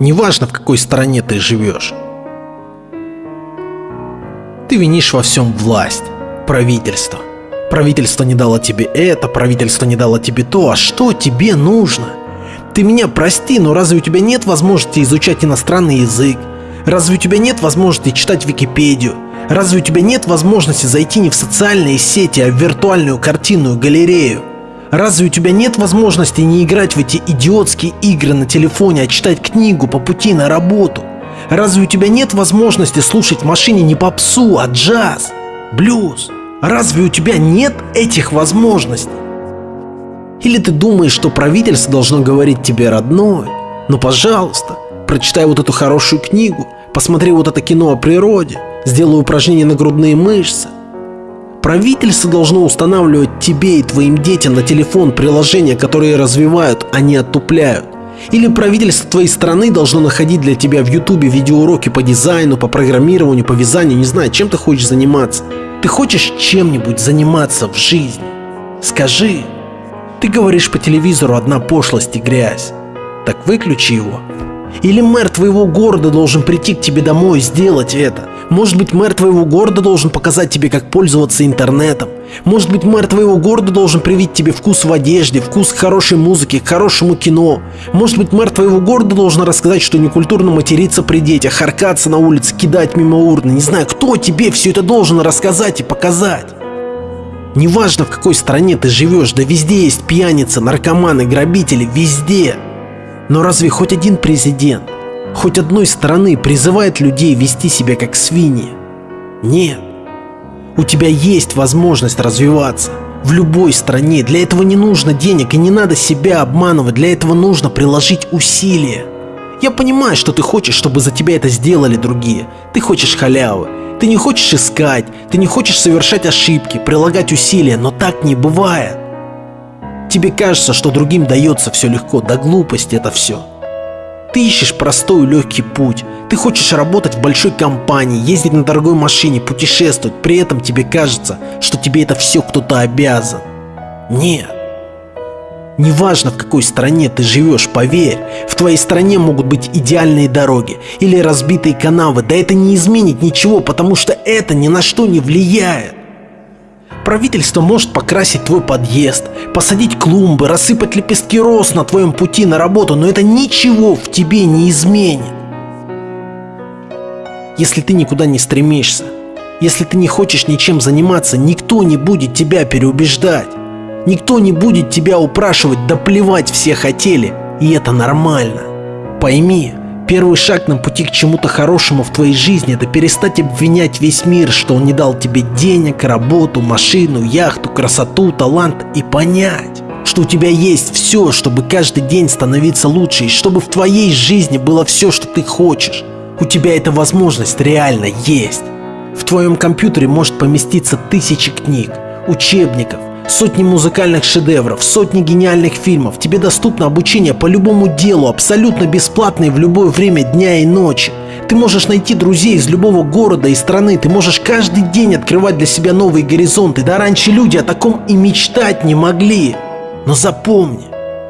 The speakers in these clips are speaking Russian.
Неважно, в какой стране ты живешь. Ты винишь во всем власть, правительство. Правительство не дало тебе это, правительство не дало тебе то, а что тебе нужно? Ты меня прости, но разве у тебя нет возможности изучать иностранный язык? Разве у тебя нет возможности читать Википедию? Разве у тебя нет возможности зайти не в социальные сети, а в виртуальную картинную галерею? Разве у тебя нет возможности не играть в эти идиотские игры на телефоне, а читать книгу по пути на работу? Разве у тебя нет возможности слушать в машине не попсу, а джаз, блюз? Разве у тебя нет этих возможностей? Или ты думаешь, что правительство должно говорить тебе родной? Ну пожалуйста, прочитай вот эту хорошую книгу, посмотри вот это кино о природе, сделай упражнения на грудные мышцы. Правительство должно устанавливать тебе и твоим детям на телефон приложения, которые развивают, а не оттупляют. Или правительство твоей страны должно находить для тебя в ютубе видеоуроки по дизайну, по программированию, по вязанию, не знаю, чем ты хочешь заниматься. Ты хочешь чем-нибудь заниматься в жизни? Скажи. Ты говоришь по телевизору одна пошлость и грязь. Так выключи его. Или мэр твоего города должен прийти к тебе домой и сделать это. Может быть, мэр твоего города должен показать тебе, как пользоваться интернетом. Может быть, мэр твоего города должен привить тебе вкус в одежде, вкус к хорошей музыке, к хорошему кино. Может быть, мэр твоего города должен рассказать, что некультурно материться при детях, харкаться на улице, кидать мимо урны. Не знаю, кто тебе все это должен рассказать и показать. Неважно, в какой стране ты живешь, да везде есть пьяницы, наркоманы, грабители, везде. Но разве хоть один президент хоть одной стороны призывает людей вести себя как свиньи? Нет. У тебя есть возможность развиваться в любой стране. Для этого не нужно денег и не надо себя обманывать. Для этого нужно приложить усилия. Я понимаю, что ты хочешь, чтобы за тебя это сделали другие. Ты хочешь халявы. Ты не хочешь искать, ты не хочешь совершать ошибки, прилагать усилия, но так не бывает. Тебе кажется, что другим дается все легко, да глупость это все. Ты ищешь простой и легкий путь. Ты хочешь работать в большой компании, ездить на дорогой машине, путешествовать. При этом тебе кажется, что тебе это все кто-то обязан. Нет. Неважно, в какой стране ты живешь, поверь, в твоей стране могут быть идеальные дороги или разбитые канавы, да это не изменит ничего, потому что это ни на что не влияет. Правительство может покрасить твой подъезд, посадить клумбы, рассыпать лепестки роз на твоем пути на работу, но это ничего в тебе не изменит. Если ты никуда не стремишься, если ты не хочешь ничем заниматься, никто не будет тебя переубеждать. Никто не будет тебя упрашивать, да плевать все хотели, и это нормально. Пойми, Первый шаг на пути к чему-то хорошему в твоей жизни – это перестать обвинять весь мир, что он не дал тебе денег, работу, машину, яхту, красоту, талант и понять, что у тебя есть все, чтобы каждый день становиться лучше и чтобы в твоей жизни было все, что ты хочешь. У тебя эта возможность реально есть. В твоем компьютере может поместиться тысячи книг, учебников, Сотни музыкальных шедевров, сотни гениальных фильмов. Тебе доступно обучение по любому делу, абсолютно бесплатно и в любое время дня и ночи. Ты можешь найти друзей из любого города и страны, ты можешь каждый день открывать для себя новые горизонты. Да раньше люди о таком и мечтать не могли. Но запомни,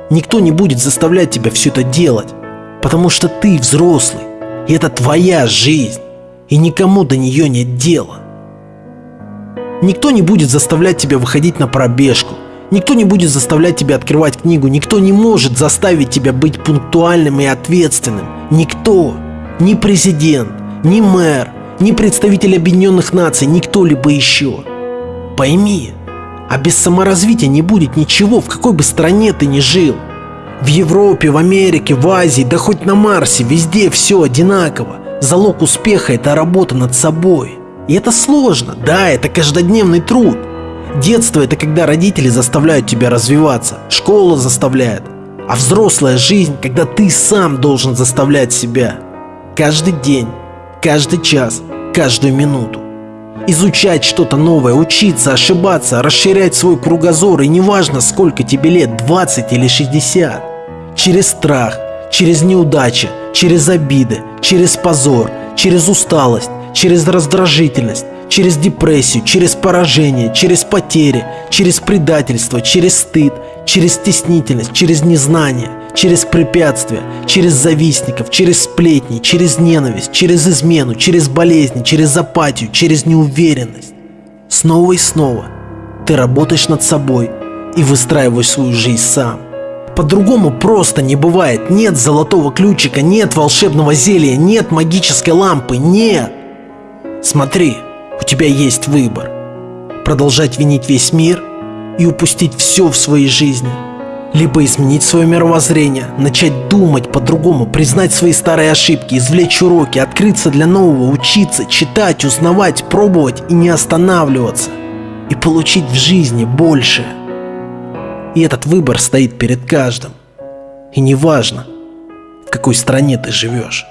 никто не будет заставлять тебя все это делать, потому что ты взрослый, и это твоя жизнь, и никому до нее нет дела. Никто не будет заставлять тебя выходить на пробежку. Никто не будет заставлять тебя открывать книгу. Никто не может заставить тебя быть пунктуальным и ответственным. Никто. Ни президент, ни мэр, ни представитель Объединенных Наций, ни кто-либо еще. Пойми, а без саморазвития не будет ничего, в какой бы стране ты ни жил. В Европе, в Америке, в Азии, да хоть на Марсе, везде все одинаково. Залог успеха – это работа над собой. И это сложно, да, это каждодневный труд. Детство – это когда родители заставляют тебя развиваться, школа заставляет. А взрослая жизнь, когда ты сам должен заставлять себя. Каждый день, каждый час, каждую минуту. Изучать что-то новое, учиться, ошибаться, расширять свой кругозор, и неважно сколько тебе лет, 20 или 60. Через страх, через неудачи, через обиды, через позор, через усталость, через раздражительность, через депрессию, через поражение, через потери, через предательство, через стыд, через стеснительность, через незнание, через препятствия, через завистников, через сплетни, через ненависть, через измену, через болезни, через апатию, через неуверенность. Снова и снова ты работаешь над собой и выстраиваешь свою жизнь сам. По-другому просто не бывает. Нет золотого ключика, нет волшебного зелья, нет магической лампы, нет. Смотри, у тебя есть выбор. Продолжать винить весь мир и упустить все в своей жизни. Либо изменить свое мировоззрение, начать думать по-другому, признать свои старые ошибки, извлечь уроки, открыться для нового, учиться, читать, узнавать, пробовать и не останавливаться. И получить в жизни больше. И этот выбор стоит перед каждым. И неважно, в какой стране ты живешь.